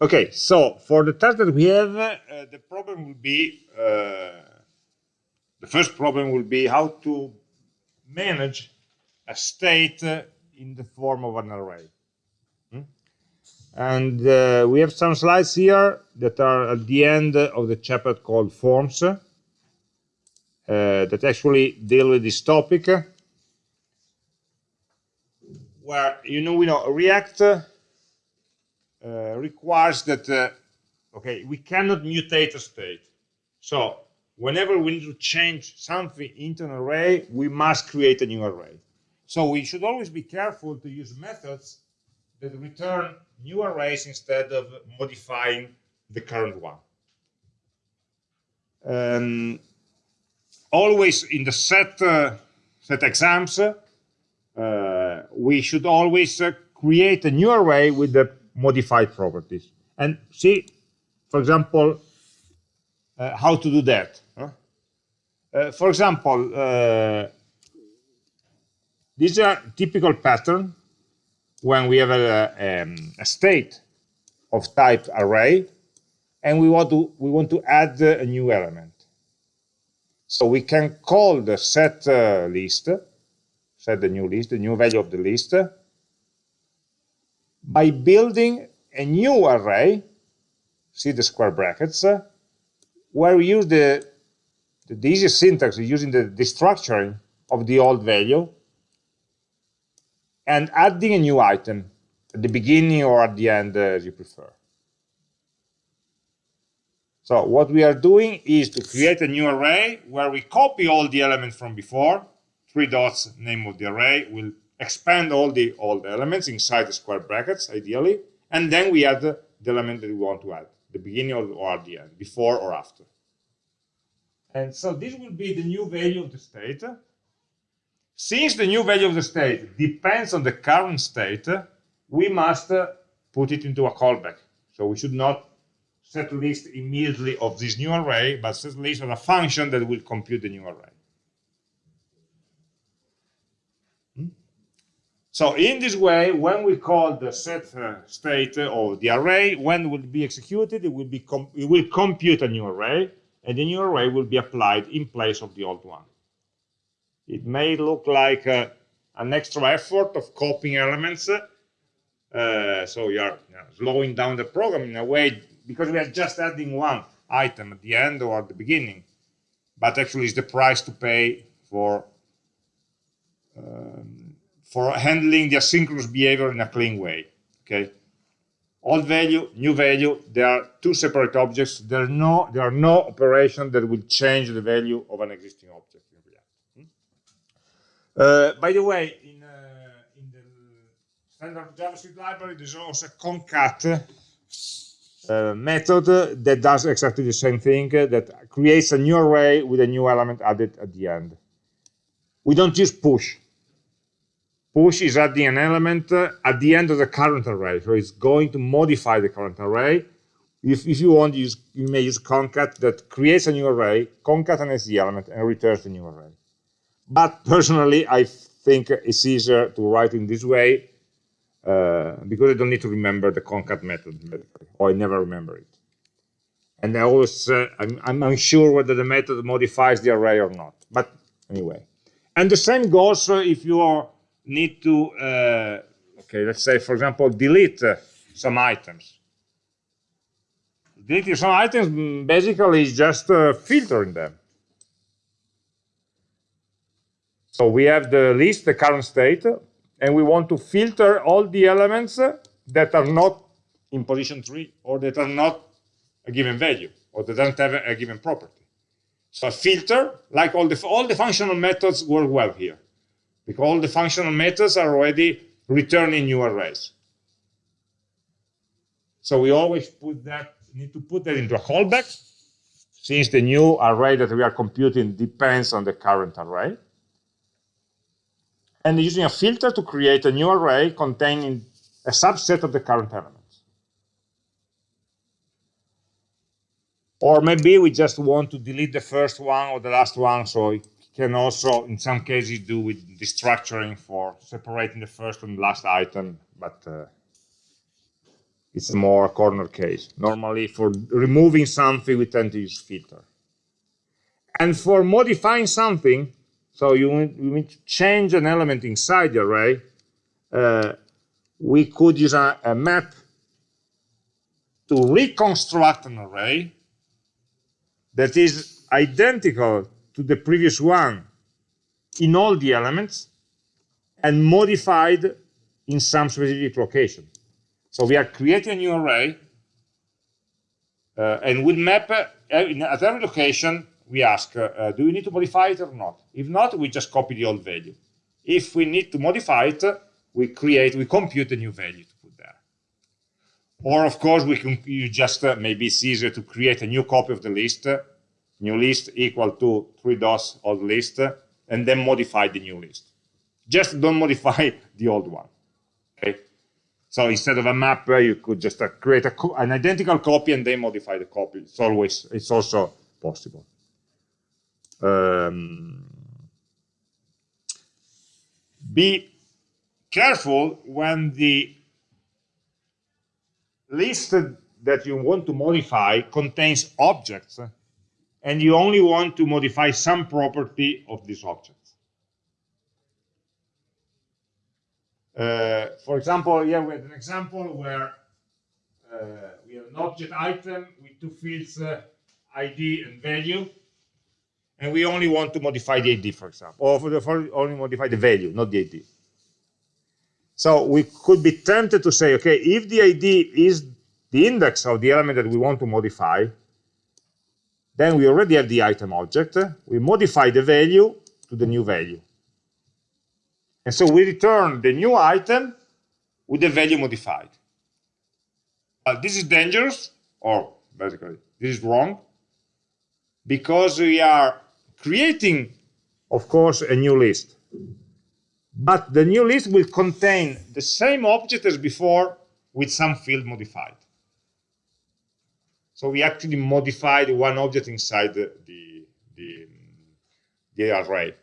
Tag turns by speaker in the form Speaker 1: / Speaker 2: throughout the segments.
Speaker 1: Okay, so for the task that we have, uh, the problem will be, uh, the first problem will be how to manage a state uh, in the form of an array. Hmm? And uh, we have some slides here that are at the end of the chapter called forms uh, that actually deal with this topic. Where, you know, we know React requires that, uh, okay, we cannot mutate a state. So whenever we need to change something into an array, we must create a new array. So we should always be careful to use methods that return new arrays instead of modifying the current one. Um, always in the set uh, set exams, uh, we should always uh, create a new array with the modified properties. And see, for example, uh, how to do that. Huh? Uh, for example, uh, this is a typical pattern when we have a, um, a, state of type array, and we want to we want to add a new element. So we can call the set uh, list, set the new list, the new value of the list, by building a new array, see the square brackets, uh, where we use the, the, easiest syntax using the destructuring of the old value and adding a new item at the beginning or at the end uh, as you prefer. So what we are doing is to create a new array where we copy all the elements from before, three dots, name of the array, will expand all the old elements inside the square brackets, ideally, and then we add the, element that we want to add, the beginning or at the end, before or after. And so this will be the new value of the state. Since the new value of the state depends on the current state, we must uh, put it into a callback. So we should not set list immediately of this new array, but set list of a function that will compute the new array. So in this way, when we call the set uh, state of the array, when it will be executed, it will be it will compute a new array, and the new array will be applied in place of the old one. It may look like uh, an extra effort of copying elements, uh, so you are you know, slowing down the program in a way because we are just adding one item at the end or at the beginning, but actually it's the price to pay for um, for handling the asynchronous behavior in a clean way. Okay, old value, new value, they are two separate objects. There are no there are no operations that will change the value of an existing object in React. Hmm? Uh, by the way, in, uh, in the standard JavaScript library, there's also a concat uh, method that does exactly the same thing, uh, that creates a new array with a new element added at the end. We don't use push push is adding an element uh, at the end of the current array. So it's going to modify the current array. If, if you want, use, you may use concat that creates a new array, concatenates the element, and returns the new array. But personally, I think it's easier to write in this way uh, because I don't need to remember the concat method, or I never remember it. And I always, uh, I'm, I'm unsure whether the method modifies the array or not. But anyway. And the same goes uh, if you are need to, uh, okay, let's say, for example, delete some items. Deleting some items basically is just uh, filtering them. So we have the list, the current state, and we want to filter all the elements that are not in position 3 or that are not a given value or that don't have a given property. So a filter, like all the, all the functional methods work well here because all the functional methods are already returning new arrays. So we always put that, need to put that into a callback, since the new array that we are computing depends on the current array. And using a filter to create a new array containing a subset of the current elements. Or maybe we just want to delete the first one or the last one, so can also, in some cases, do with destructuring for separating the first and last item, but uh, it's a more corner case. Normally, for removing something, we tend to use filter. And for modifying something, so you, you need to change an element inside the array, uh, we could use a, a map to reconstruct an array that is identical to the previous one in all the elements and modified in some specific location. So we are creating a new array uh, and we'll map uh, at every location we ask, uh, uh, do we need to modify it or not? If not, we just copy the old value. If we need to modify it, we create, we compute a new value to put there. Or of course, we can you just, uh, maybe it's easier to create a new copy of the list, uh, new list equal to three dots old list, and then modify the new list. Just don't modify the old one. Okay. So instead of a map, uh, you could just uh, create an identical copy and then modify the copy. It's always, it's also possible. Um, be careful when the list that you want to modify contains objects and you only want to modify some property of this object. Uh, for example, yeah, we have an example where uh, we have an object item with two fields, uh, ID and value, and we only want to modify the ID, for example, or for the, for only modify the value, not the ID. So we could be tempted to say, okay, if the ID is the index of the element that we want to modify, then we already have the item object. We modify the value to the new value. And so we return the new item with the value modified. Uh, this is dangerous, or basically, this is wrong, because we are creating, of course, a new list. But the new list will contain the same object as before with some field modified. So we actually modified one object inside the, the, the, the array.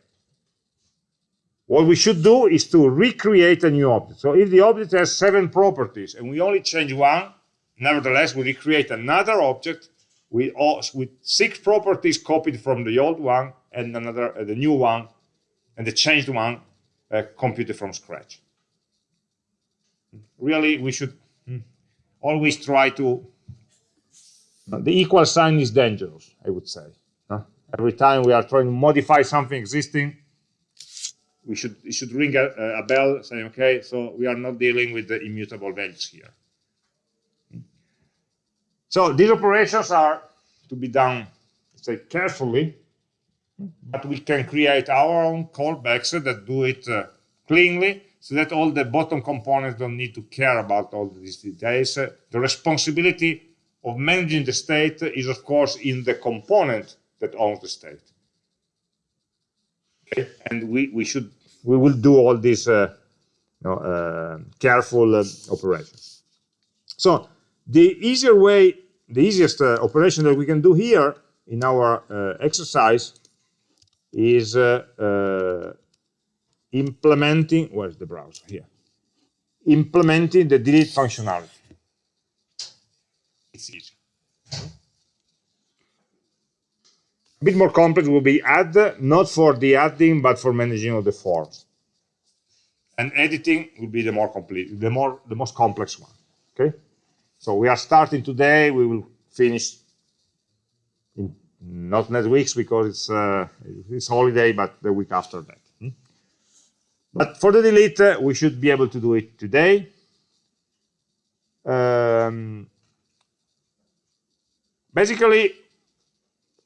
Speaker 1: What we should do is to recreate a new object. So if the object has seven properties and we only change one, nevertheless, we recreate another object with, with six properties copied from the old one and another uh, the new one and the changed one uh, computed from scratch. Really, we should hmm, always try to. The equal sign is dangerous, I would say. Every time we are trying to modify something existing, we should it should ring a, a bell saying, okay, so we are not dealing with the immutable values here. So these operations are to be done, say, carefully, but we can create our own callbacks that do it uh, cleanly so that all the bottom components don't need to care about all these details. Uh, the responsibility of managing the state is, of course, in the component that owns the state. Okay? And we, we should we will do all these uh, you know, uh, careful uh, operations. So the easier way, the easiest uh, operation that we can do here in our uh, exercise is uh, implementing, where's the browser here? Implementing the delete functionality. It's. A bit more complex will be add, not for the adding, but for managing of the forms. And editing will be the more complete, the more, the most complex one. Okay. So we are starting today. We will finish in not next weeks because it's uh, it's holiday, but the week after that. Hmm? But for the delete, uh, we should be able to do it today. Um, basically,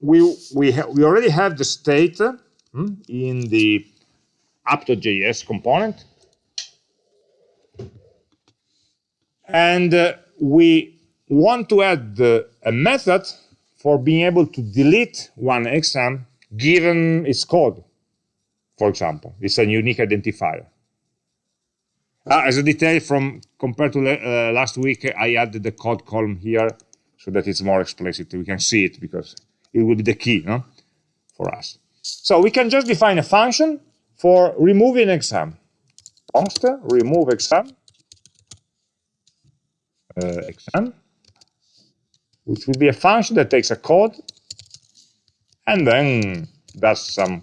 Speaker 1: we we we already have the state hmm, in the app.js component, and uh, we want to add uh, a method for being able to delete one exam given its code. For example, it's a unique identifier. Uh, as a detail from compared to uh, last week, I added the code column here so that it's more explicit. We can see it because it will be the key no? for us. So we can just define a function for removing exam. Const remove exam. uh, exam, which will be a function that takes a code and then does some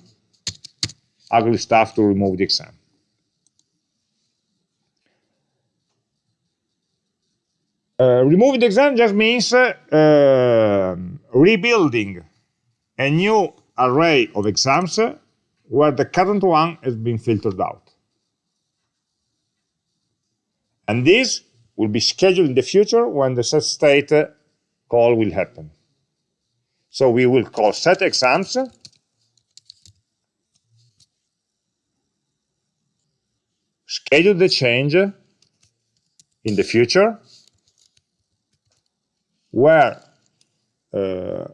Speaker 1: ugly stuff to remove the exam. Uh, removing the exam just means uh, uh, rebuilding a new array of exams where the current one has been filtered out. And this will be scheduled in the future when the set state call will happen. So we will call set exams schedule the change in the future where uh,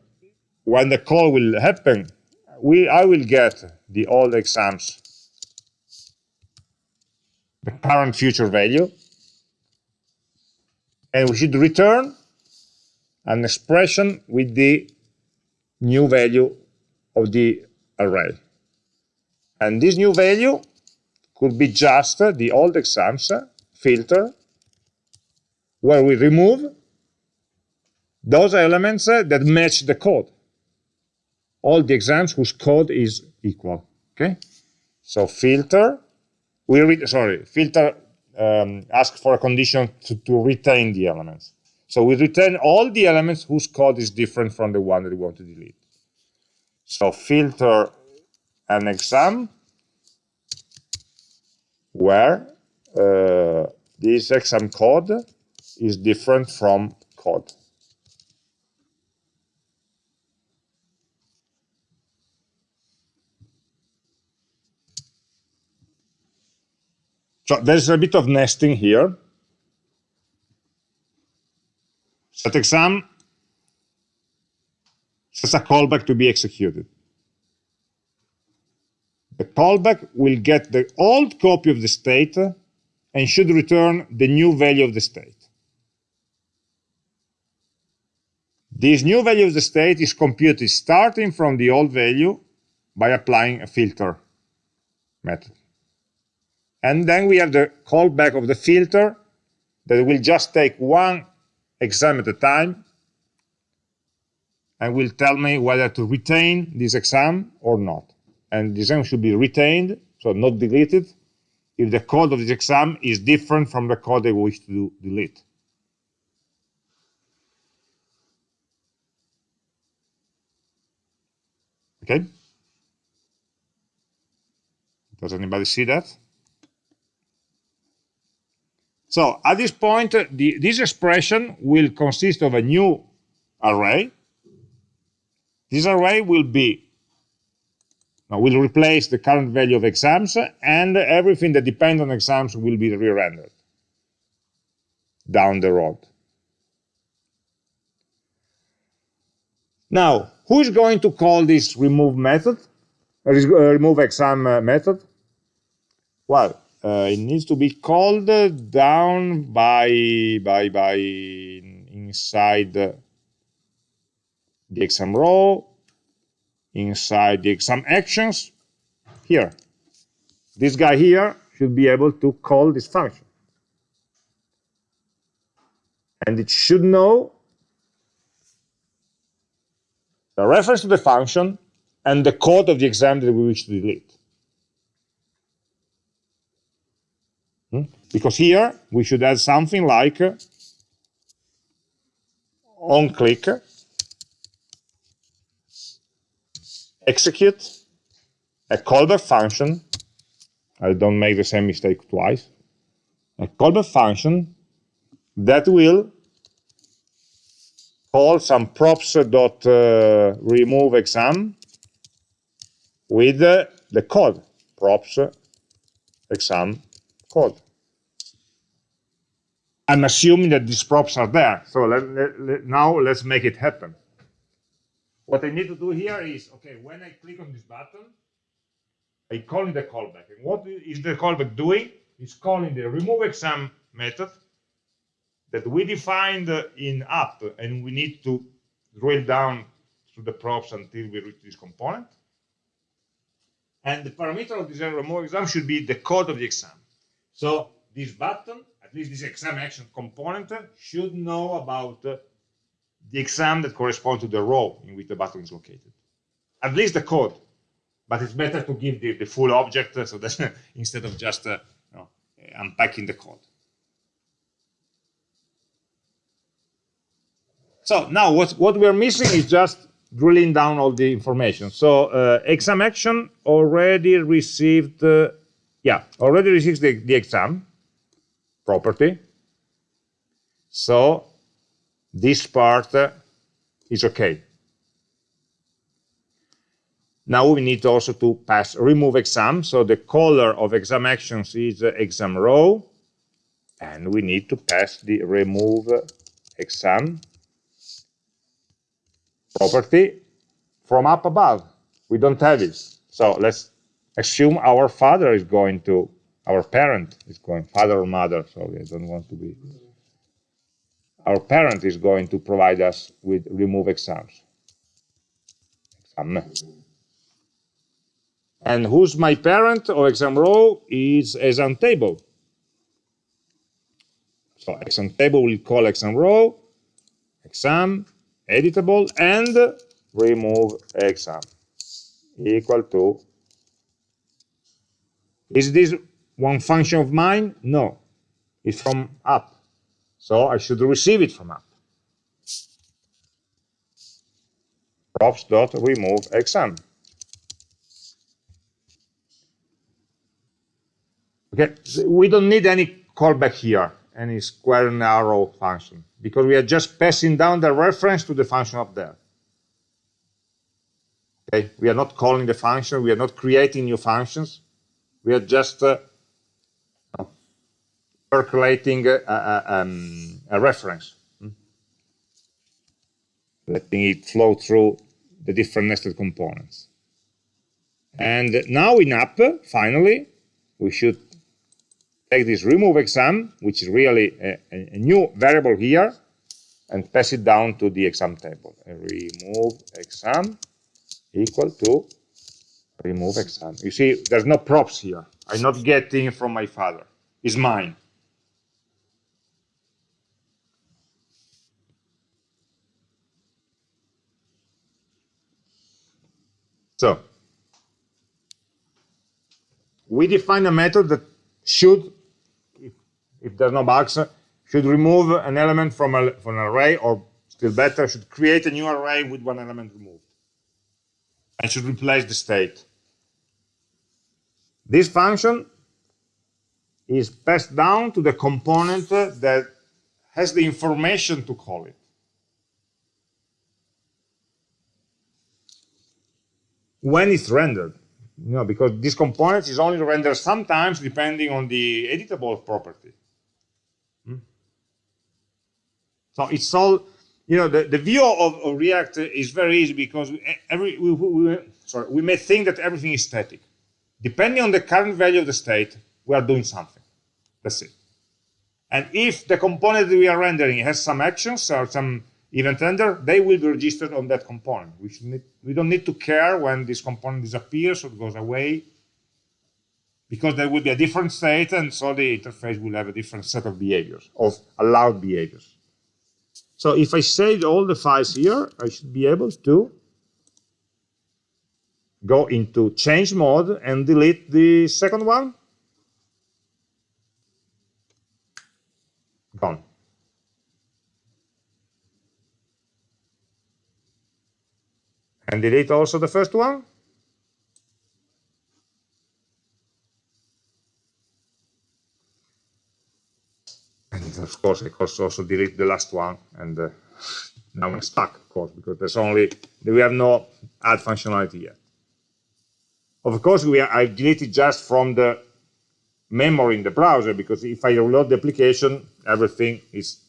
Speaker 1: when the call will happen, we, I will get the old exams, the current future value, and we should return an expression with the new value of the array. And this new value could be just the old exams filter where we remove those elements that match the code. All the exams whose code is equal. Okay, so filter. We read sorry filter um, ask for a condition to, to retain the elements. So we return all the elements whose code is different from the one that we want to delete. So filter an exam where uh, this exam code is different from code. So there's a bit of nesting here. Set exam sets a callback to be executed. The callback will get the old copy of the state and should return the new value of the state. This new value of the state is computed starting from the old value by applying a filter method. And then we have the callback of the filter that will just take one exam at a time and will tell me whether to retain this exam or not. And the exam should be retained, so not deleted, if the code of this exam is different from the code I wish to delete. Okay? Does anybody see that? So at this point, the, this expression will consist of a new array. This array will be will replace the current value of exams, and everything that depends on exams will be re-rendered down the road. Now, who is going to call this remove method, uh, remove exam uh, method? Well, uh, Uh, it needs to be called down by by by inside the exam row inside the exam actions here. This guy here should be able to call this function. And it should know the reference to the function and the code of the exam that we wish to delete Hmm? Because here we should add something like uh, on click, execute a callback function. I don't make the same mistake twice. A callback function that will call some props dot uh, remove exam with uh, the code props exam code. I'm assuming that these props are there. So let, let, let, now let's make it happen. What I need to do here is, okay, when I click on this button, I call in the callback. And what is the callback doing? It's calling the remove exam method that we defined in app, and we need to drill down through the props until we reach this component. And the parameter of this remove exam should be the code of the exam. So this button at least this exam action component should know about the exam that corresponds to the row in which the button is located. At least the code, but it's better to give the, the full object uh, so that instead of just uh, you know, unpacking the code. So now what, what we're missing is just drilling down all the information. So uh, exam action already received, uh, yeah, already received the, the exam property. So this part uh, is okay. Now we need also to pass remove exam. So the color of exam actions is uh, exam row. And we need to pass the remove exam property from up above. We don't have it. So let's assume our father is going to, our parent is going, father or mother, sorry, I don't want to be. Our parent is going to provide us with remove exams. Exam. And who's my parent or exam row is exam table. So exam table will call exam row, exam, editable and remove exam equal to is this one function of mine? No. It's from up so i should receive it from up props dot remove exam. Okay we don't need any callback here any square and arrow function because we are just passing down the reference to the function up there. Okay, we are not calling the function, we are not creating new functions, we are just uh, percolating a, a, um, a reference, hmm? letting it flow through the different nested components. And now in app, finally, we should take this remove exam, which is really a, a, new variable here, and pass it down to the exam table. remove exam equal to remove exam. You see, there's no props here. I'm not getting from my father. It's mine. So, we define a method that should if there's no bugs, should remove an element from, a, from an array, or still better, should create a new array with one element removed. And should replace the state. This function is passed down to the component that has the information to call it. When it's rendered, you know, because this component is only rendered sometimes depending on the editable property. Hmm? So it's all, you know, the, the view of, of React is very easy because every we, we, sorry, we may think that everything is static. Depending on the current value of the state, we are doing something. That's it. And if the component that we are rendering has some actions or some event render, they will be registered on that component. We, need, we don't need to care when this component disappears or goes away because there will be a different state and so the interface will have a different set of behaviors, of allowed behaviors. So if I save all the files here, I should be able to go into change mode and delete the second one. Gone. And delete also the first one. And of course, I could also delete the last one, and uh, now I'm stuck, of course, because there's only we have no add functionality yet. Of course, we are, I deleted just from the memory in the browser because if I reload the application, everything is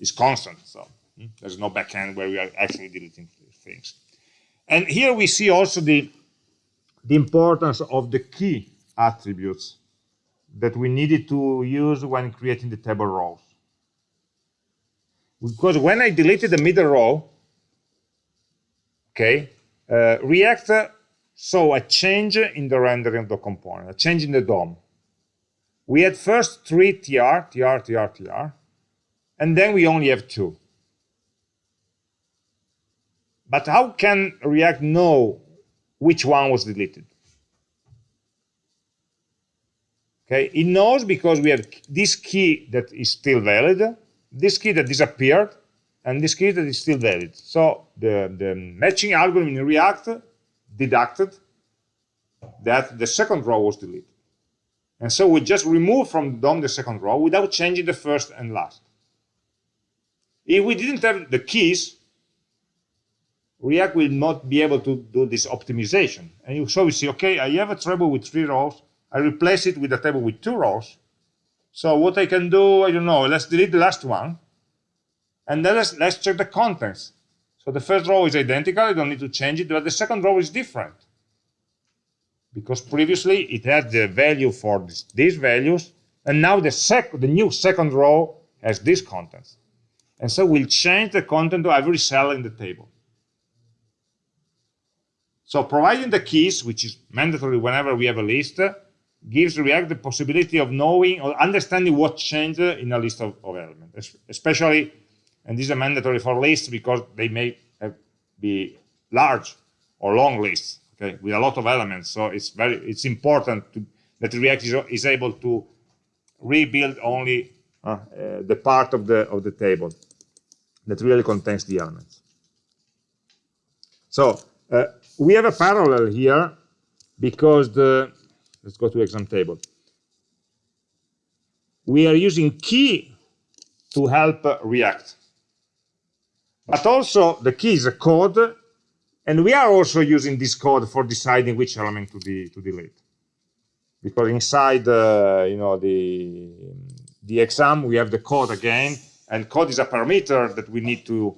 Speaker 1: is constant. So hmm, there's no backend where we are actually deleting things. And here we see also the the importance of the key attributes that we needed to use when creating the table rows. Because when I deleted the middle row, okay, uh, React saw a change in the rendering of the component, a change in the DOM. we had first three tr, tr, tr, tr, and then we only have two. But how can React know which one was deleted? Okay, it knows because we have this key that is still valid, this key that disappeared, and this key that is still valid. So the, the matching algorithm in React deducted that the second row was deleted. And so we just remove from DOM the second row without changing the first and last. If we didn't have the keys, React will not be able to do this optimization. And you, so we see, okay, I have a table with three rows. I replace it with a table with two rows. So what I can do, I don't know, let's delete the last one. And then let's, let's check the contents. So the first row is identical, I don't need to change it, but the second row is different. Because previously it had the value for this, these values, and now the, sec the new second row has these contents. And so we'll change the content of every cell in the table. So providing the keys, which is mandatory whenever we have a list, gives React the possibility of knowing or understanding what changed in a list of, of elements, especially, and this is mandatory for lists because they may be large or long lists, okay, with a lot of elements. So it's very, it's important to, that React is, is able to rebuild only uh, uh, the part of the of the table that really contains the elements. So uh, we have a parallel here because the let's go to exam table. We are using key to help React. But also the key is a code, and we are also using this code for deciding which element to, de to delete. Because inside uh, you know the the exam we have the code again, and code is a parameter that we need to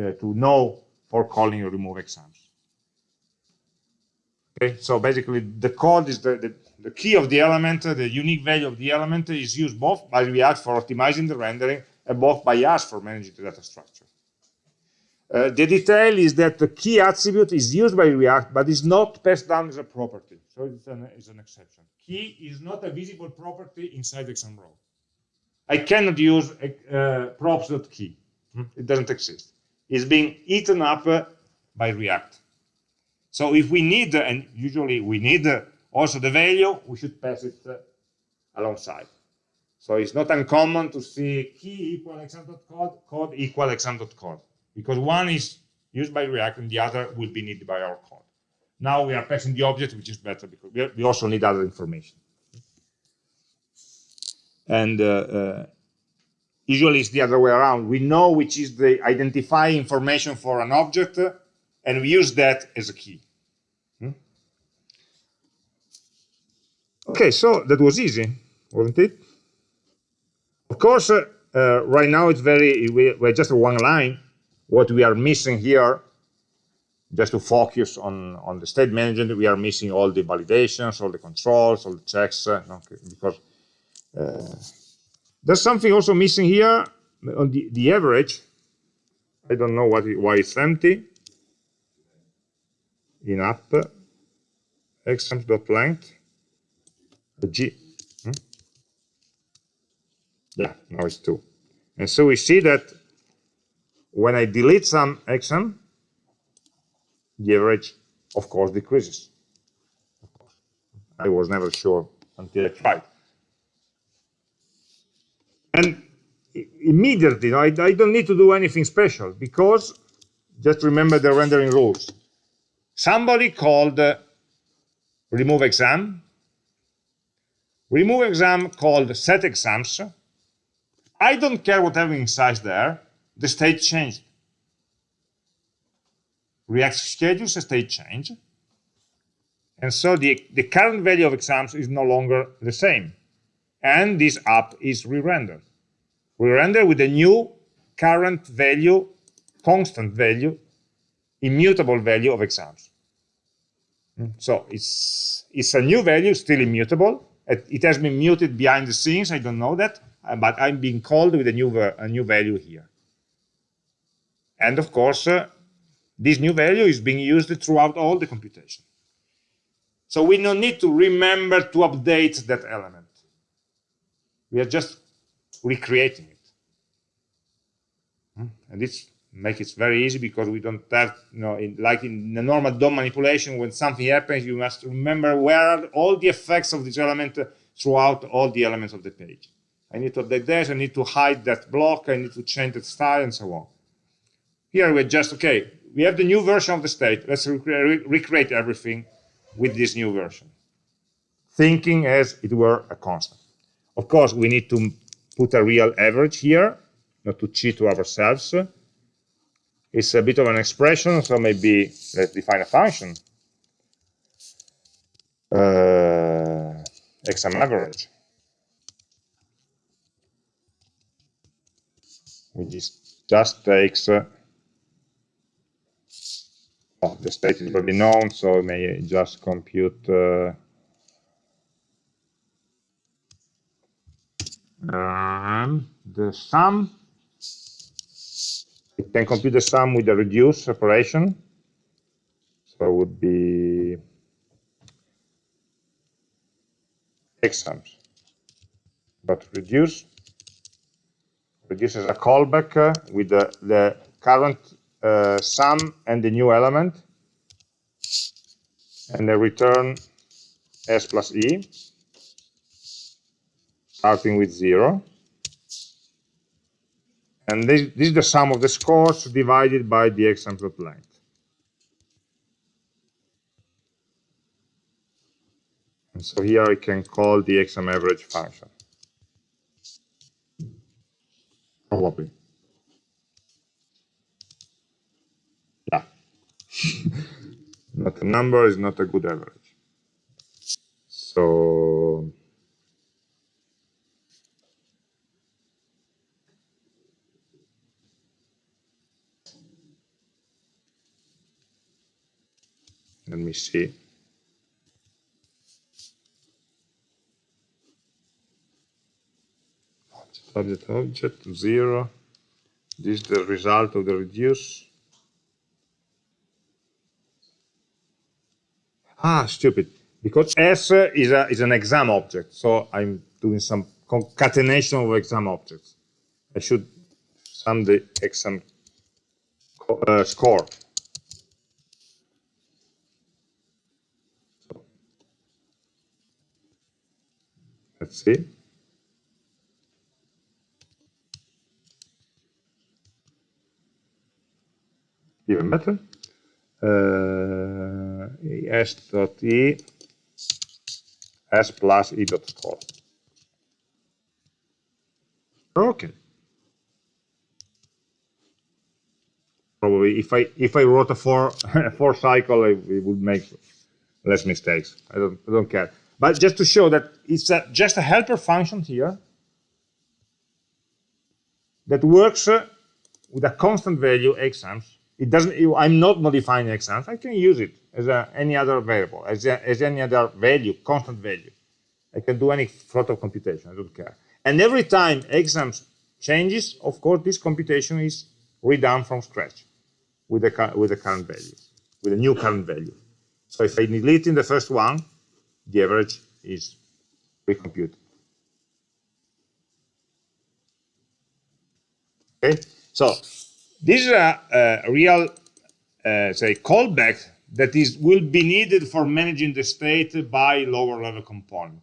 Speaker 1: uh, to know for calling remove exams. Okay, so basically the code is the, the, the key of the element, the unique value of the element is used both by React for optimizing the rendering and both by us for managing the data structure. Uh, the detail is that the key attribute is used by React, but is not passed down as a property. So it's an, it's an exception. Key is not a visible property inside row. I cannot use uh, props.key. Hmm? It doesn't exist. It's being eaten up uh, by React. So if we need, and usually we need also the value, we should pass it alongside. So it's not uncommon to see key equal exam.code, code equal exam.code, because one is used by React and the other will be needed by our code. Now we are passing the object, which is better because we also need other information. And uh, uh, usually it's the other way around. We know which is the identifying information for an object, and we use that as a key. Hmm? Okay, so that was easy, wasn't it? Of course, uh, uh, right now it's very, we, we're just one line. What we are missing here, just to focus on, on the state management, we are missing all the validations, all the controls, all the checks, uh, okay, because uh, there's something also missing here on the, the average. I don't know what, why it's empty in app exams.length g. Hmm? Yeah, now it's 2. And so we see that when I delete some exam, the average, of course, decreases. I was never sure until I tried. And immediately, I, I don't need to do anything special because just remember the rendering rules. Somebody called uh, remove exam, remove exam called set exams. I don't care what having inside there, the state changed. React schedules a state change. And so the, the current value of exams is no longer the same. And this app is re-rendered. Re-rendered with a new current value, constant value immutable value of exams. Hmm. So it's, it's a new value, still immutable. It, has been muted behind the scenes, I don't know that, uh, but I'm being called with a new, a new value here. And of course, uh, this new value is being used throughout all the computation. So we don't need to remember to update that element. We are just recreating it. Hmm? And this makes it very easy because we don't have, you know, in, like in the normal DOM manipulation, when something happens, you must remember where are all the effects of this element throughout all the elements of the page. I need to update this, I need to hide that block, I need to change the style, and so on. Here we're just, okay, we have the new version of the state. Let's re recreate everything with this new version, thinking as it were a constant. Of course, we need to put a real average here, not to cheat to ourselves. It's a bit of an expression, so maybe let's define a function. Uh, exam average. Which just takes uh, oh, the state is already known, so we may just compute uh, um, the sum. It can compute the sum with the reduce operation. So it would be exams. But reduce reduces a callback uh, with the, the current uh, sum and the new element, and the return s plus e, starting with 0. And this, this is the sum of the scores divided by the exam length. And so here I can call the exam average function. Oh, Probably. Yeah. not a number is not a good average. So let me see. Subject object zero. This is the result of the reduce. Ah, stupid. Because S is, a, is an exam object, so I'm doing some concatenation of exam objects. I should sum the exam uh, score. See. Even better. Uh, s dot e s plus e dot score. Okay. Probably if I if I wrote a for for cycle, it, it would make less mistakes. I don't I don't care. But just to show that it's a, just a helper function here that works uh, with a constant value exams. It doesn't. I'm not modifying exams. I can use it as a, any other variable, as, a, as any other value, constant value. I can do any sort of computation. I don't care. And every time exams changes, of course, this computation is redone from scratch with the with the current value, with a new current value. So if I delete in the first one, the average is recomputed. Okay, so this is a, a real, uh, say, callback that is will be needed for managing the state by lower level component.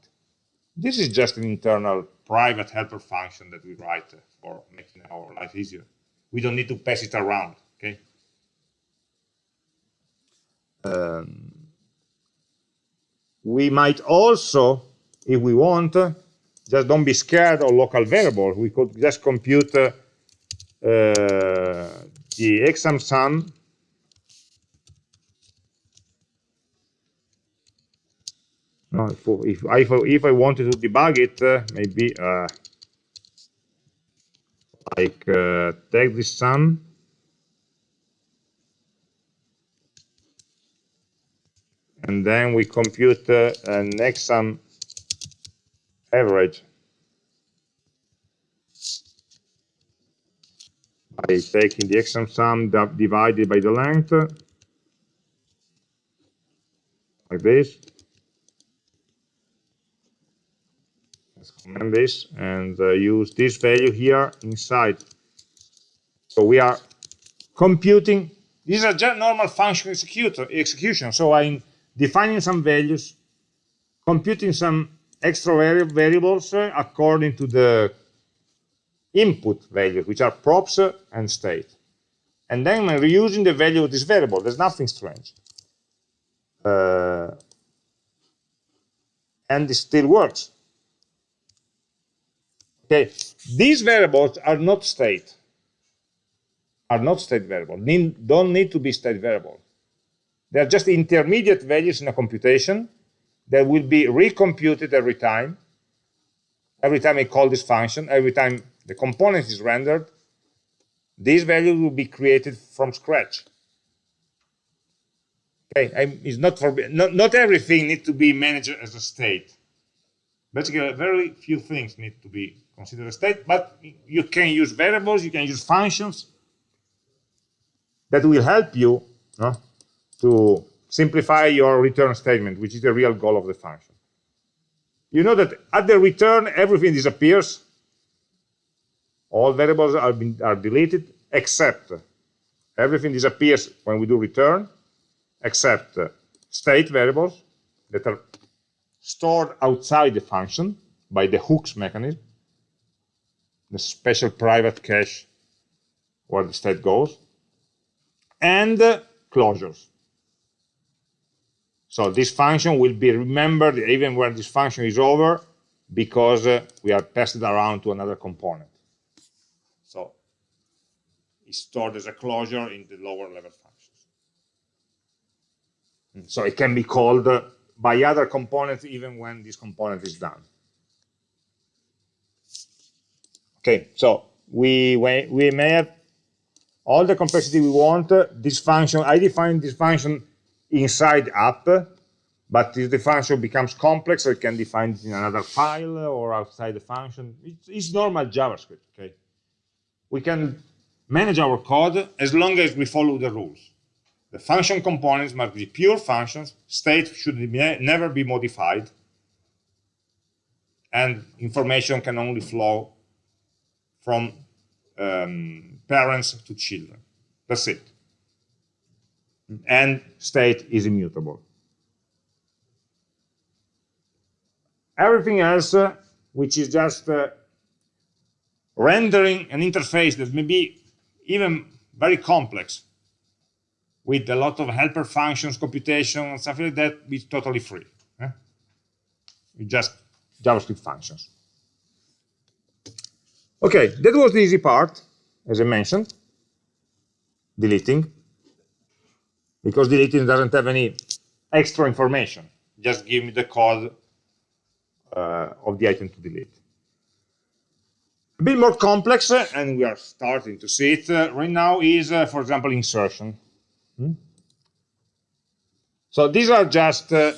Speaker 1: This is just an internal private helper function that we write for making our life easier. We don't need to pass it around, okay? Um, we might also, if we want, just don't be scared of local variables. We could just compute uh, the exam sum No, if, if, I, if I wanted to debug it, uh, maybe uh, like uh, take this sum and then we compute uh, an exam average by taking the exam sum divided by the length like this. Let's comment this and uh, use this value here inside. So we are computing. These are just normal function execution. So I'm defining some values, computing some extra vari variables uh, according to the input values, which are props and state. And then I'm reusing the value of this variable. There's nothing strange. Uh, and it still works. Okay, these variables are not state, are not state variable, don't need to be state variable. They're just intermediate values in a computation that will be recomputed every time. Every time I call this function, every time the component is rendered, these values will be created from scratch. Okay, I, it's not for not, not everything needs to be managed as a state. Basically, very few things need to be considered a state, but you can use variables, you can use functions that will help you no, to simplify your return statement, which is the real goal of the function. You know that at the return, everything disappears. All variables are, been, are deleted, except everything disappears when we do return, except state variables that are stored outside the function by the hooks mechanism, the special private cache where the state goes, and closures. So this function will be remembered even when this function is over because uh, we are passed it around to another component. So it's stored as a closure in the lower level functions. So it can be called uh, by other components even when this component is done. Okay, so we, we may have all the complexity we want. This function, I define this function inside app, but if the function becomes complex, I can define it in another file or outside the function. It's, it's normal JavaScript, okay? We can manage our code as long as we follow the rules. The function components must be pure functions, state should never be modified, and information can only flow from um, parents to children. That's it and state is immutable. Everything else, uh, which is just uh, rendering an interface that may be even very complex, with a lot of helper functions, computation, and stuff like that, is totally free. Eh? Just JavaScript functions. Okay, that was the easy part, as I mentioned, deleting because deleting doesn't have any extra information. Just give me the code uh, of the item to delete. A bit more complex, uh, and we are starting to see it uh, right now, is, uh, for example, insertion. Hmm? So these are just uh,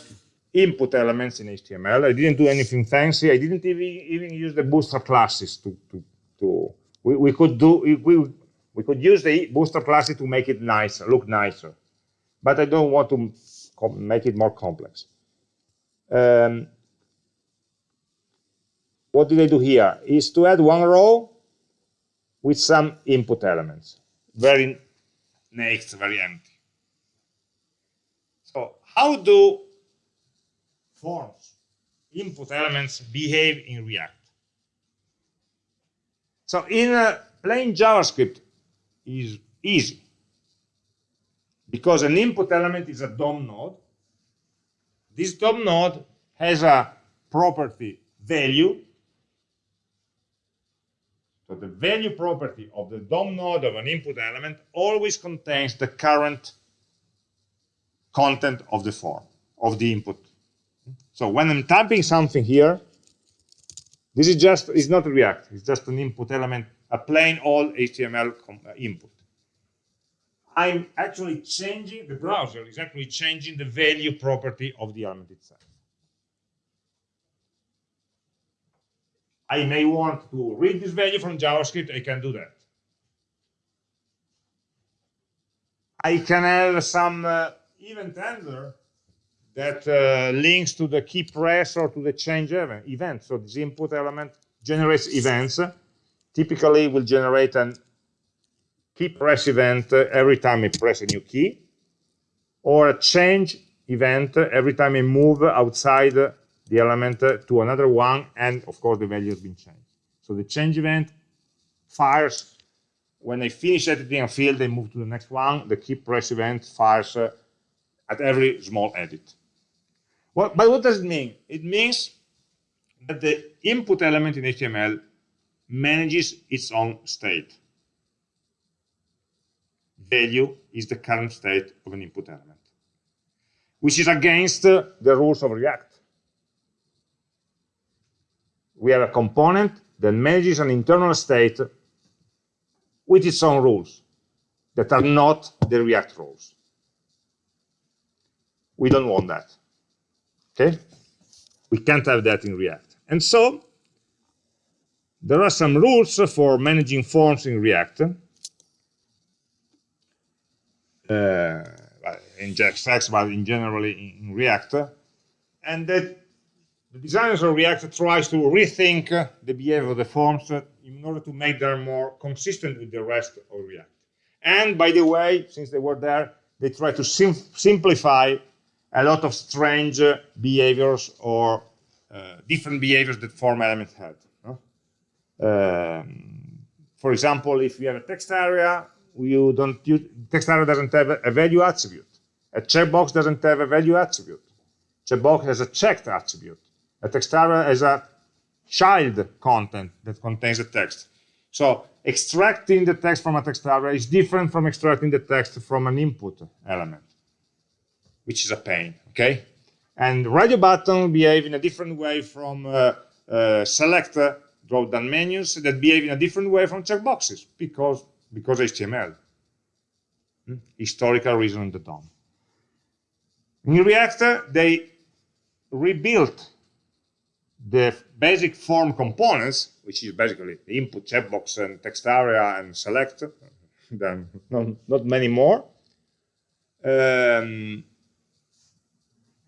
Speaker 1: input elements in HTML. I didn't do anything fancy. I didn't even, even use the bootstrap classes to, to, to we, we could do, we, we could use the bootstrap classes to make it nicer, look nicer but I don't want to make it more complex. Um, what did I do here? Is to add one row with some input elements. Very naked, very empty. So how do forms, input elements behave in React? So in a plain JavaScript is easy because an input element is a DOM node. This DOM node has a property value. So the value property of the DOM node of an input element always contains the current content of the form, of the input. So when I'm typing something here, this is just, it's not React, it's just an input element, a plain old HTML uh, input. I'm actually changing, the browser is actually changing the value property of the element itself. I may want to read this value from JavaScript, I can do that. I can have some uh, event handler that uh, links to the key press or to the change event. So this input element generates events. Typically, will generate an key press event every time I press a new key, or a change event every time I move outside the element to another one, and of course the value has been changed. So the change event fires when I finish editing a field, I move to the next one. The key press event fires at every small edit. Well, but what does it mean? It means that the input element in HTML manages its own state. Value is the current state of an input element, which is against the rules of React. We have a component that manages an internal state with its own rules that are not the React rules. We don't want that. Okay? We can't have that in React. And so, there are some rules for managing forms in React. Uh, in JSX, but in generally in, React. And that the designers of React tries to rethink the behavior of the forms in order to make them more consistent with the rest of React. And by the way, since they were there, they try to sim simplify a lot of strange behaviors or uh, different behaviors that form elements had. No? Um, for example, if we have a text area, you don't use, text area doesn't have a value attribute. A checkbox doesn't have a value attribute. Checkbox has a checked attribute. A text area has a child content that contains the text. So extracting the text from a text area is different from extracting the text from an input element which is a pain, okay? And radio button behave in a different way from uh, uh, select uh, drop-down menus that behave in a different way from checkboxes because because HTML. Hmm? Historical reason on the DOM. In React, they rebuilt the basic form components, which is basically the input, checkbox, and text area, and select, then not, not many more. Um,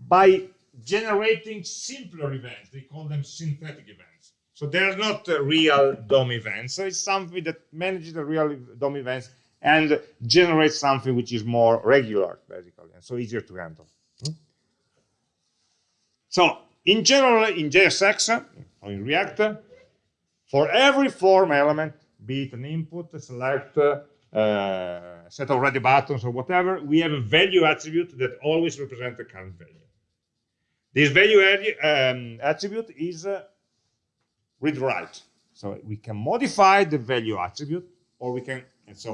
Speaker 1: by generating simpler events. They call them synthetic events. So they're not uh, real DOM events. So it's something that manages the real DOM events and generates something which is more regular, basically, and so easier to handle. Hmm? So in general, in JSX or in React, for every form element, be it an input, a select, uh, set of radio buttons or whatever, we have a value attribute that always represents the current value. This value um, attribute is uh, read-write. So we can modify the value attribute, or we can, and so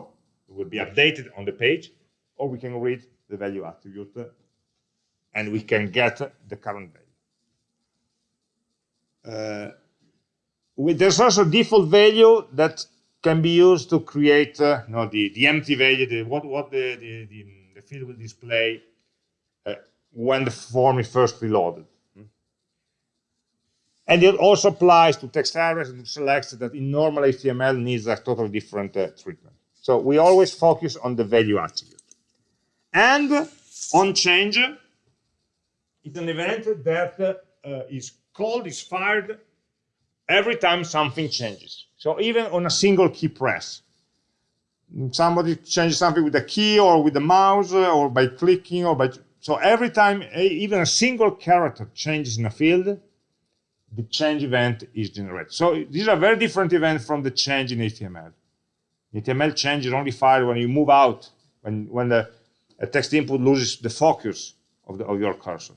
Speaker 1: it will be updated on the page, or we can read the value attribute, uh, and we can get the current value. Uh, there's also default value that can be used to create uh, no, the, the empty value, the, what, what the, the, the, the field will display when the form is first reloaded. And it also applies to text areas and to selects that in normal HTML needs a totally different uh, treatment. So we always focus on the value attribute. And on change is an event that uh, is called, is fired every time something changes. So even on a single key press, somebody changes something with a key or with the mouse or by clicking or by so every time even a single character changes in a field, the change event is generated. So these are very different events from the change in HTML. HTML change is only fired when you move out, when, when the text input loses the focus of, the, of your cursor.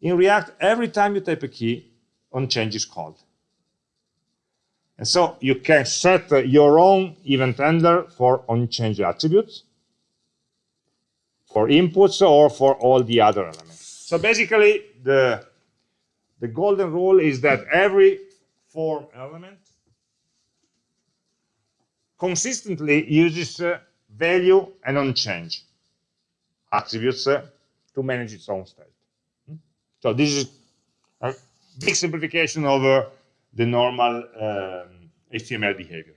Speaker 1: In React, every time you type a key, on change is called. And so you can set your own event handler for on change attributes for inputs or for all the other elements. So basically, the, the golden rule is that every form element consistently uses uh, value and on-change attributes uh, to manage its own state. Hmm? So this is a big simplification over the normal um, HTML behavior.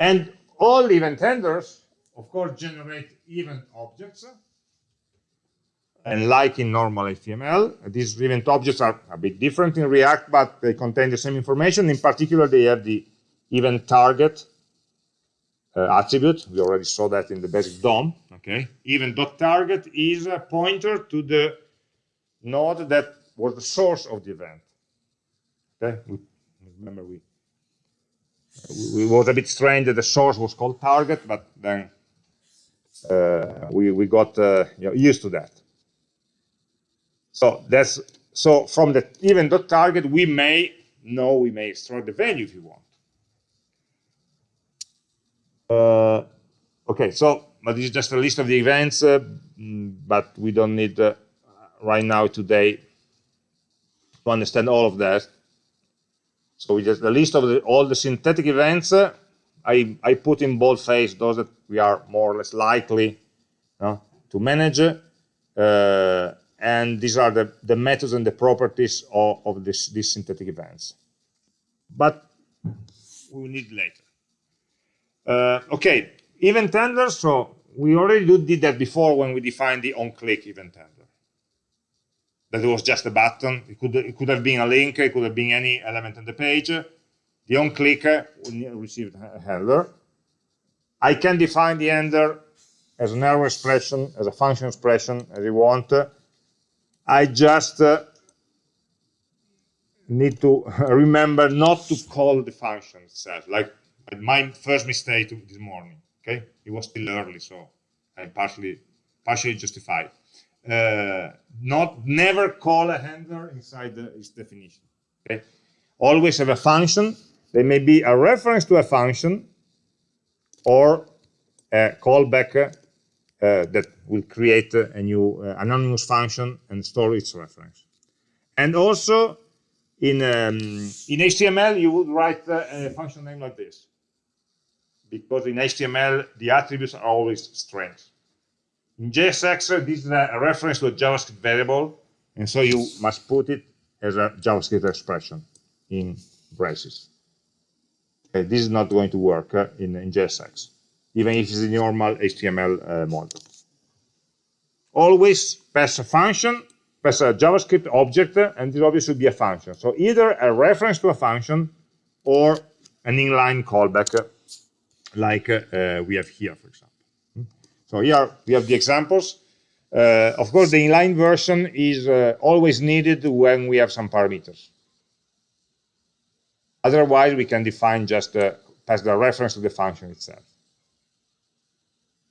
Speaker 1: And all event handlers of course, generate event objects. And like in normal HTML. These event objects are a bit different in React, but they contain the same information. In particular, they have the event target uh, attribute. We already saw that in the basic DOM. Okay, event.target is a pointer to the node that was the source of the event. Okay, we, remember we, we, was a bit strange that the source was called target, but then uh, we we got uh, you know, used to that. So that's so from the event dot target, we may know we may extract the value if you want. Uh, okay, so but this is just a list of the events, uh, mm, but we don't need uh, right now today to understand all of that. So we just the list of the, all the synthetic events. Uh, I I put in boldface those that we are more or less likely to manage, uh, and these are the the methods and the properties of, of this these synthetic events. But we need later. Uh, okay, event handler. So we already did that before when we defined the on-click event handler. That was just a button. It could it could have been a link. It could have been any element on the page. The on-click received a handler. I can define the handler as an arrow expression, as a function expression, as you want. I just uh, need to remember not to call the function itself. Like my first mistake this morning. Okay, it was still early, so I partially partially justified. Uh, not never call a handler inside the, its definition. Okay, always have a function. There may be a reference to a function or a callback uh, that will create a new uh, anonymous function and store its reference. And also in um, in HTML, you would write uh, a function name like this because in HTML, the attributes are always strings. In JSX, this is a reference to a JavaScript variable, and so you must put it as a JavaScript expression in braces. Okay, this is not going to work uh, in, in JSX, even if it's a normal HTML uh, model. Always pass a function, pass a JavaScript object, and this object should be a function. So either a reference to a function or an inline callback like uh, we have here, for example. Hmm? So here we have the examples. Uh, of course, the inline version is uh, always needed when we have some parameters. Otherwise, we can define just uh, pass the reference to the function itself.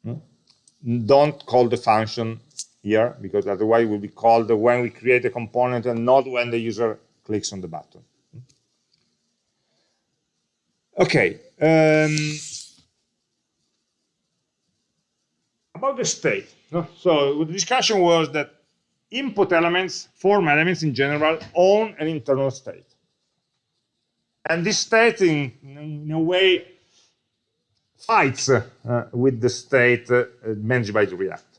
Speaker 1: Hmm? Don't call the function here, because otherwise it will be called when we create a component and not when the user clicks on the button. Okay. Um, about the state. So the discussion was that input elements, form elements in general, own an internal state. And this state, in, in a way, fights uh, with the state uh, managed by the React.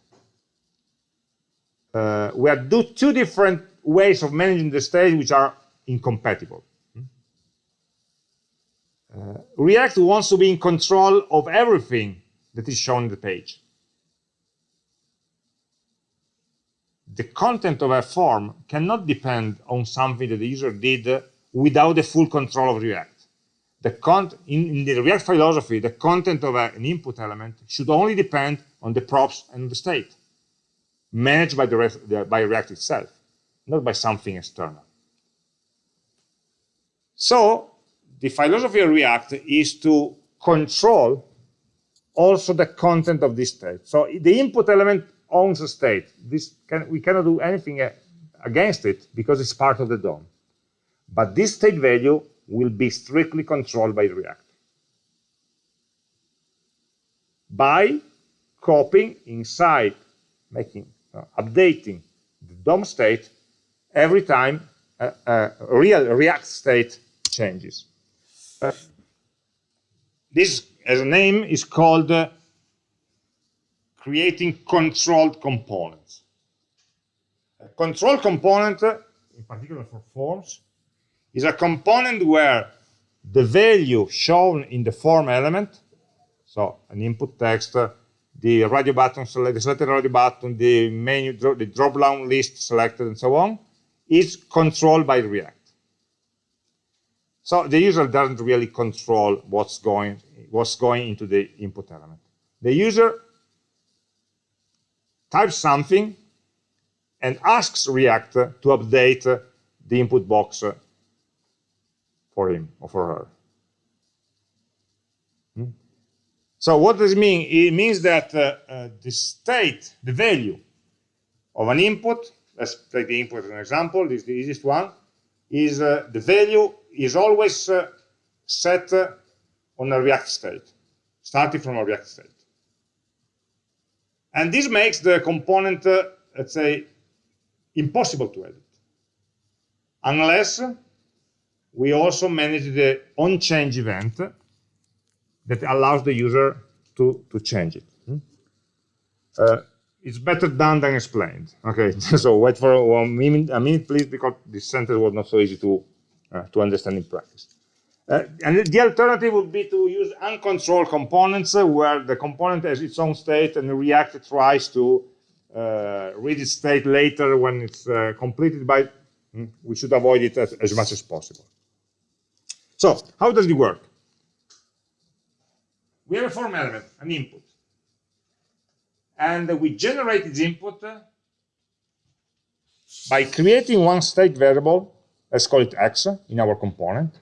Speaker 1: Uh, we have two different ways of managing the state which are incompatible. Uh, React wants to be in control of everything that is shown on the page. the content of a form cannot depend on something that the user did without the full control of React. The in, in, the React philosophy, the content of a, an input element should only depend on the props and the state, managed by, the, the, by React itself, not by something external. So the philosophy of React is to control also the content of this state. So the input element owns a state. This can, we cannot do anything against it because it's part of the DOM. But this state value will be strictly controlled by React. By copying inside, making, uh, updating the DOM state every time a, a real React state changes. Uh, this, as a name, is called uh, creating controlled components. A control component, in particular for forms, is a component where the value shown in the form element, so an input text, the radio button, the selected radio button, the menu, the drop-down list selected, and so on, is controlled by React. So the user doesn't really control what's going, what's going into the input element. The user types something and asks React to update the input box for him or for her. Hmm? So what does it mean? It means that uh, uh, the state, the value of an input, let's take the input as an example, this is the easiest one, is uh, the value is always uh, set uh, on a React state, starting from a React state. And this makes the component, uh, let's say, impossible to edit, unless we also manage the on-change event that allows the user to, to change it. Hmm? Uh, it's better done than explained. Okay, so wait for minute, a minute, please, because this sentence was not so easy to, uh, to understand in practice. Uh, and the alternative would be to use uncontrolled components uh, where the component has its own state and the React tries to uh, read its state later when it's uh, completed by, hmm, we should avoid it as, as much as possible. So how does it work? We have a form element, an input. And we generate this input uh, by creating one state variable, let's call it x in our component,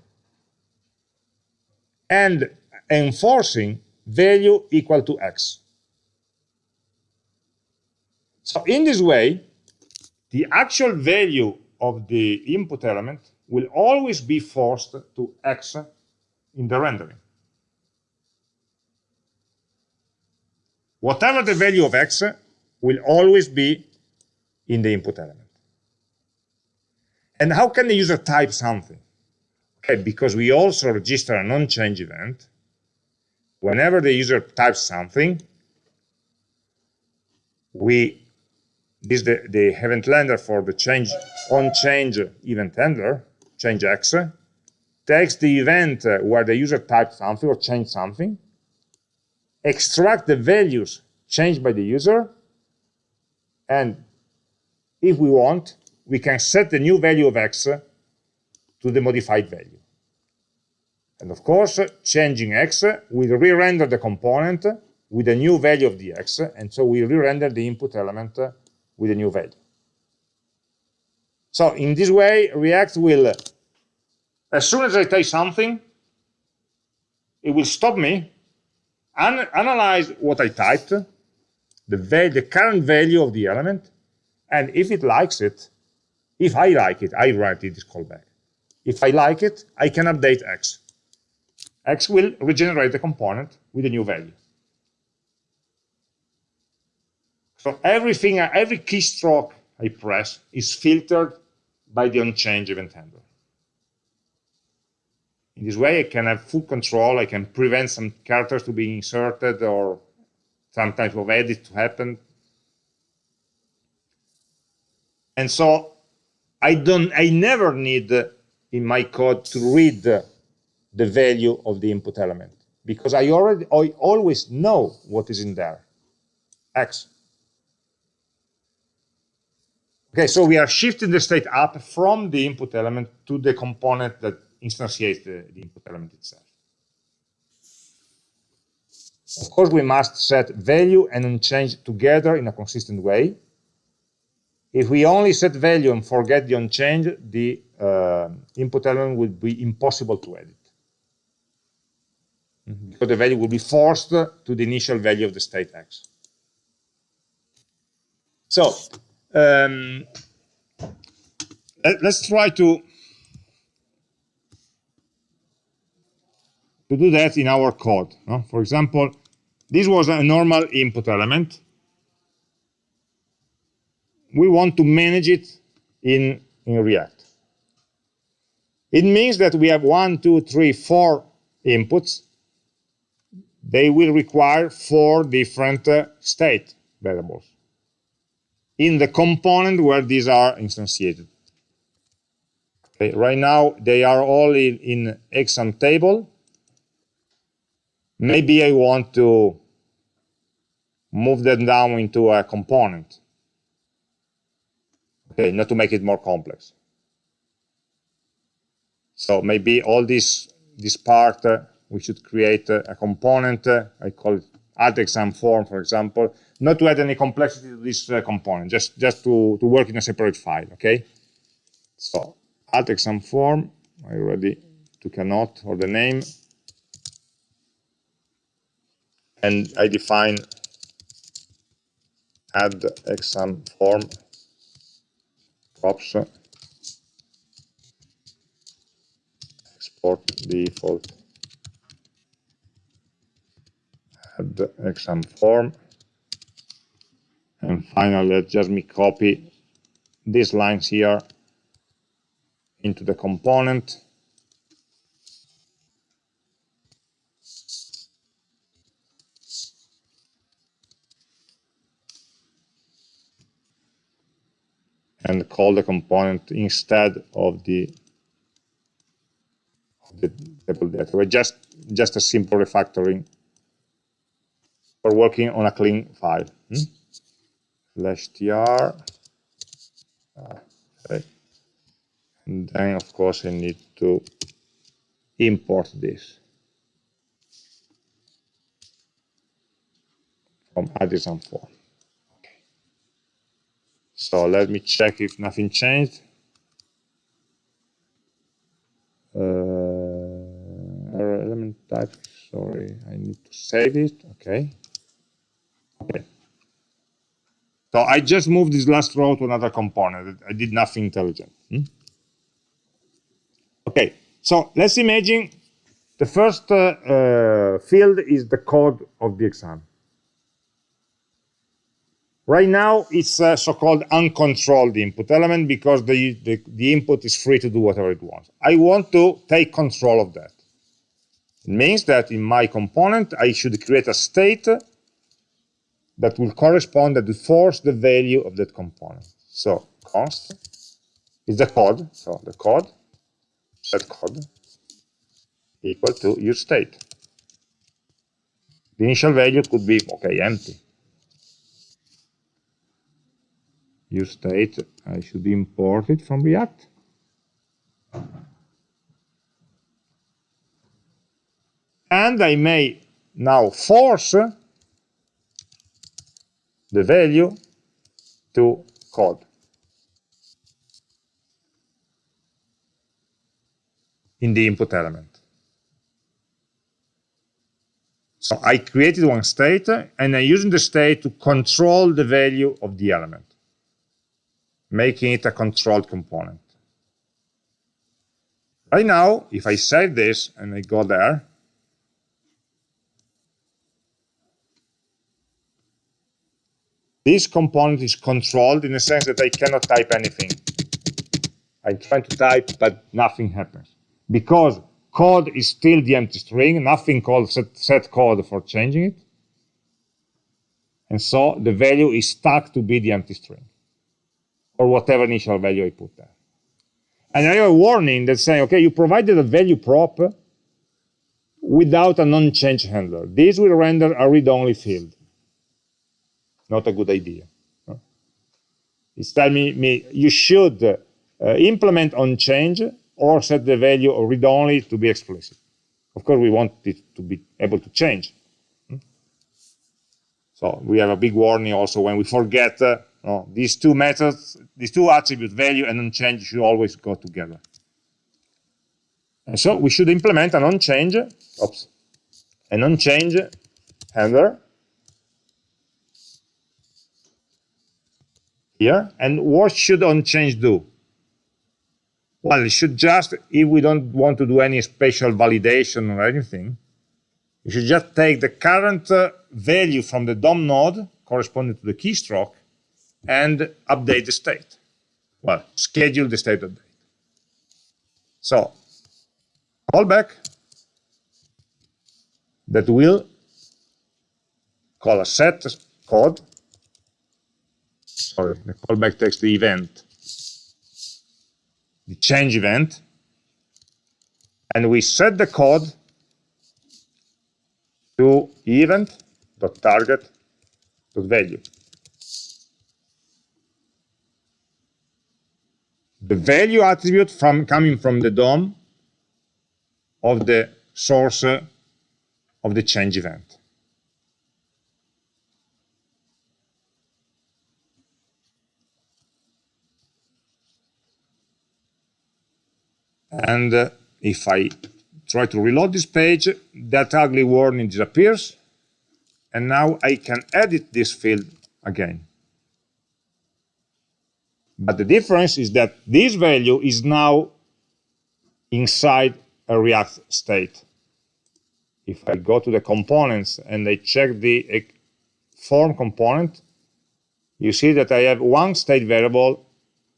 Speaker 1: and enforcing value equal to x. So in this way, the actual value of the input element will always be forced to x in the rendering. Whatever the value of x will always be in the input element. And how can the user type something? Okay, because we also register a non-change event. Whenever the user types something, we this is the, the event handler for the change on change event handler, change x, takes the event uh, where the user types something or changed something, extract the values changed by the user, and if we want, we can set the new value of x to the modified value. And of course, changing x will re-render the component with a new value of the x, and so we re-render the input element with a new value. So in this way, React will, as soon as I type something, it will stop me, and analyze what I typed, the, the current value of the element, and if it likes it, if I like it, I write this callback. If I like it, I can update x. x will regenerate the component with a new value. So everything, every keystroke I press is filtered by the onChange event handler. In this way, I can have full control. I can prevent some characters to be inserted or some type of edit to happen. And so I don't, I never need in my code to read the value of the input element because I already, I always know what is in there, X. Okay, so we are shifting the state up from the input element to the component that instantiates the, the input element itself. Of course, we must set value and onChange together in a consistent way. If we only set value and forget the onChange, the uh, input element would be impossible to edit. Because the value will be forced to the initial value of the state x. So um, let, us try to to do that in our code. No? For example, this was a normal input element. We want to manage it in, in React. It means that we have one, two, three, four inputs. They will require four different uh, state variables in the component where these are instantiated. Okay, right now, they are all in, in exam table. Maybe I want to move them down into a component. Okay, not to make it more complex. So maybe all this this part uh, we should create a, a component. Uh, I call it add exam form, for example, not to add any complexity to this uh, component, just just to to work in a separate file. Okay. So add exam form. I already took a note or the name, and I define add exam form props export default add exam form and finally let just me copy these lines here into the component and call the component instead of the, the table data. Just, just a simple refactoring for working on a clean file. Hmm? Slash tr. Ah, okay. And then, of course, I need to import this from add exam form. So let me check if nothing changed. Uh, element type, sorry, I need to save it, okay. Okay. So I just moved this last row to another component. I did nothing intelligent. Hmm? Okay, so let's imagine the first uh, uh, field is the code of the exam. Right now, it's a so-called uncontrolled input element because the, the, the, input is free to do whatever it wants. I want to take control of that. It means that in my component, I should create a state that will correspond, that will force the value of that component. So const is the code, so the code, that code, equal to useState. The initial value could be, okay, empty. Use state, I should import it from React. And I may now force the value to code. in the input element. So I created one state, and I'm using the state to control the value of the element making it a controlled component. Right now, if I save this and I go there, this component is controlled in the sense that I cannot type anything. I'm trying to type, but nothing happens. Because code is still the empty string, nothing called set, set code for changing it. And so the value is stuck to be the empty string or whatever initial value I put there. And I have a warning that's saying, okay, you provided a value prop without a non-change handler. This will render a read-only field. Not a good idea. It's telling me, me you should uh, implement on change or set the value of read-only to be explicit. Of course, we want it to be able to change. So we have a big warning also when we forget uh, no, these two methods, these two attributes, value and onChange, should always go together. And so we should implement an onChange, oops, an onChange handler here. And what should onChange do? Well, it should just, if we don't want to do any special validation or anything, you should just take the current uh, value from the DOM node corresponding to the keystroke and update the state. Well, schedule the state update. So, callback that will call a set code. Sorry, the callback takes the event, the change event, and we set the code to event.target dot value. The value attribute from coming from the DOM of the source of the change event. And uh, if I try to reload this page, that ugly warning disappears. And now I can edit this field again. But the difference is that this value is now inside a React state. If I go to the components and I check the form component, you see that I have one state variable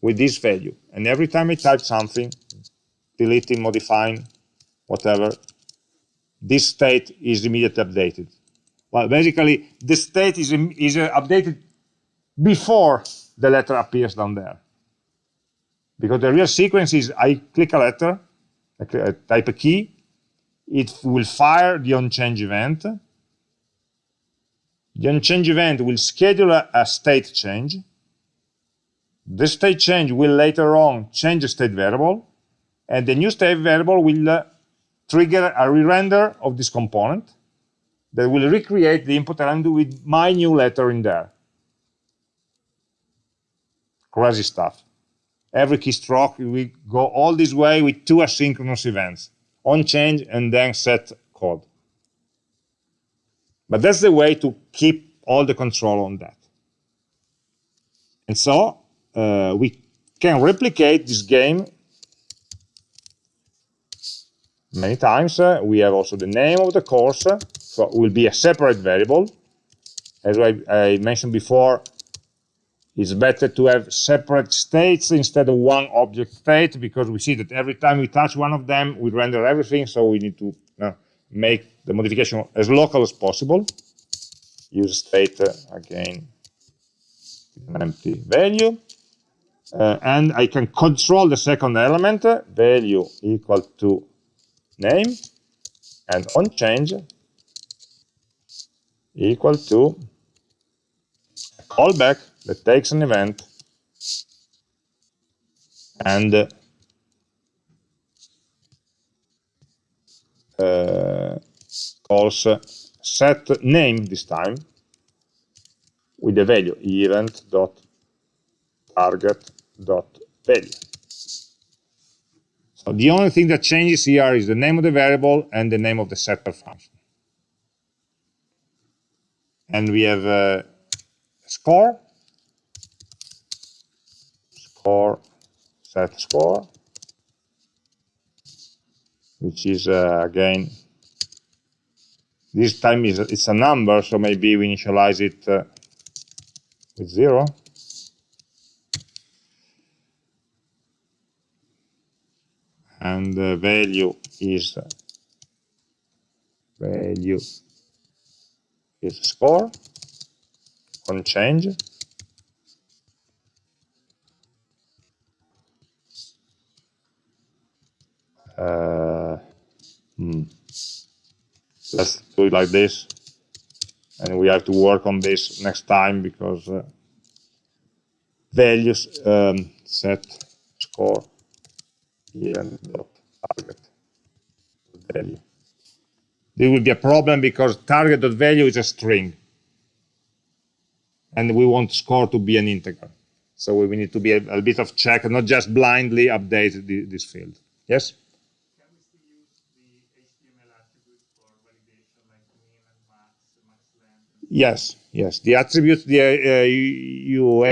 Speaker 1: with this value. And every time I type something, deleting, modifying, whatever, this state is immediately updated. Well, basically, the state is, is uh, updated before the letter appears down there. Because the real sequence is I click a letter, I type a key, it will fire the onChange event. The onChange event will schedule a, a state change. The state change will later on change the state variable, and the new state variable will uh, trigger a re-render of this component that will recreate the input element with my new letter in there. Crazy stuff. Every keystroke, we go all this way with two asynchronous events, on change and then set code. But that's the way to keep all the control on that. And so uh, we can replicate this game many times. Uh, we have also the name of the course, so it will be a separate variable. As I, I, mentioned before, it's better to have separate states instead of one object state because we see that every time we touch one of them, we render everything, so we need to uh, make the modification as local as possible. Use state, uh, again, an empty value. Uh, and I can control the second element, value equal to name and on change equal to callback that takes an event and uh, calls set name this time with the value event dot target dot value so the only thing that changes here is the name of the variable and the name of the setter function. And we have a score, score, set score, which is uh, again, this time is it's a number, so maybe we initialize it uh, with zero. and the value is value is score on change uh, hmm. let's do it like this and we have to work on this next time because uh, values um, set score target value. There will be a problem because target.value is a string. And we want score to be an integer. So we need to be a, a bit of check, and not just blindly update the, this field. Yes? Yes, yes. The attributes, the uh, you,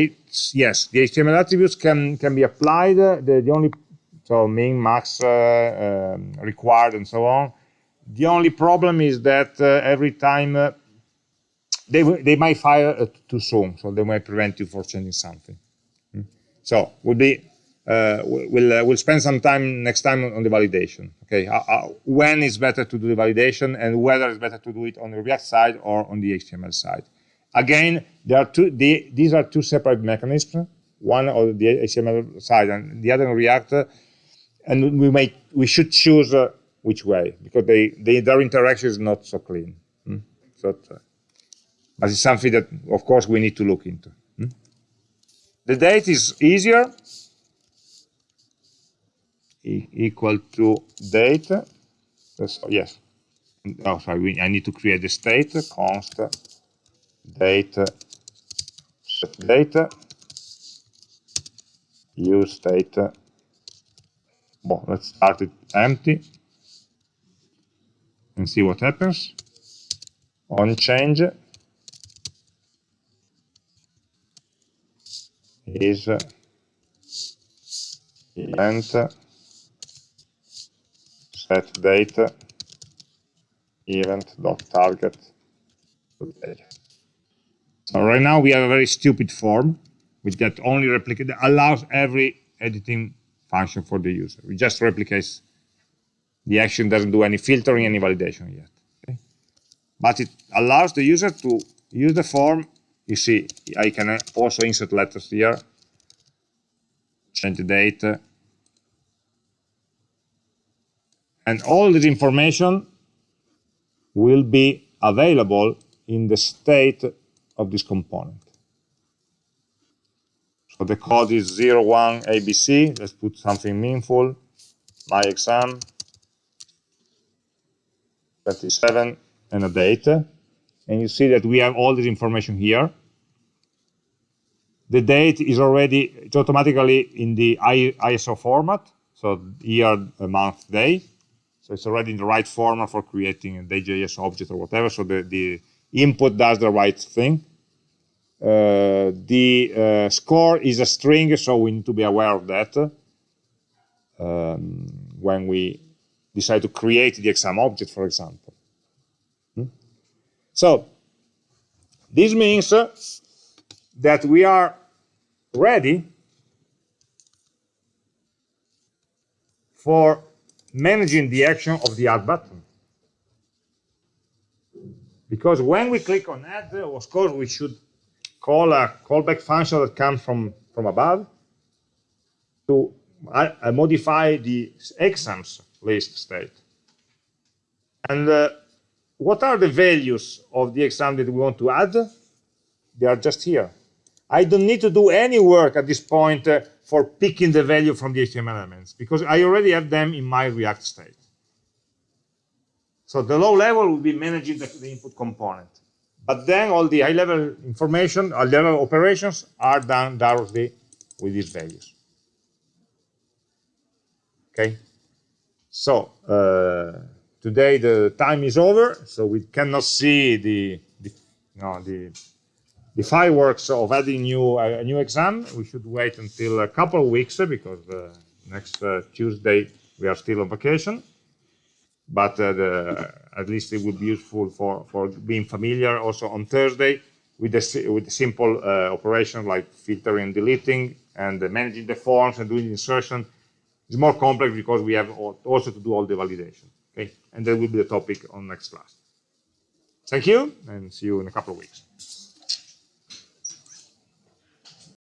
Speaker 1: yes, the HTML attributes can can be applied. The, the only so min, max, uh, um, required, and so on. The only problem is that uh, every time uh, they they might fire too soon, so they might prevent you from changing something. Hmm? So we'll be uh, we'll uh, we'll spend some time next time on the validation. Okay, uh, when is better to do the validation and whether it's better to do it on the React side or on the HTML side. Again, there are two. The, these are two separate mechanisms. One on the HTML side and the other on React and we may we should choose uh, which way because they, they, their interaction is not so clean. Hmm? So, uh, but it's something that, of course, we need to look into. Hmm? The date is easier, e equal to date. Yes. Oh, sorry, we, I need to create the state, const date, set date, use state. Well, let's start it empty and see what happens. On change is event set date event dot target. So right now we have a very stupid form which that only replicate allows every editing function for the user. We just replicates the action doesn't do any filtering, any validation yet. Okay? But it allows the user to use the form. You see, I can also insert letters here, change the date, and all this information will be available in the state of this component. So the code is 01 ABC. Let's put something meaningful. My exam 27 and a date. And you see that we have all this information here. The date is already, automatically in the ISO format. So year, month, day. It's already in the right format for creating a Day.js object or whatever. So the, the input does the right thing. Uh, the uh, score is a string, so we need to be aware of that um, when we decide to create the exam object, for example. Hmm? So this means uh, that we are ready for managing the action of the add button. Because when we click on add, of course, we should call a callback function that comes from, from above to uh, modify the exams list state. And uh, what are the values of the exam that we want to add? They are just here. I don't need to do any work at this point uh, for picking the value from the HTML elements because I already have them in my React state. So the low level will be managing the, the input component. But then all the high-level information, high-level operations are done directly with these values. Okay? So uh, today the time is over, so we cannot see the, the you know, the the fireworks of adding new a new exam. We should wait until a couple of weeks because uh, next uh, Tuesday we are still on vacation. But uh, the, at least it would be useful for for being familiar also on Thursday with the with the simple uh, operation like filtering, deleting, and managing the forms and doing insertion it's more complex because we have also to do all the validation. Okay, and that will be the topic on next class. Thank you, and see you in a couple of weeks.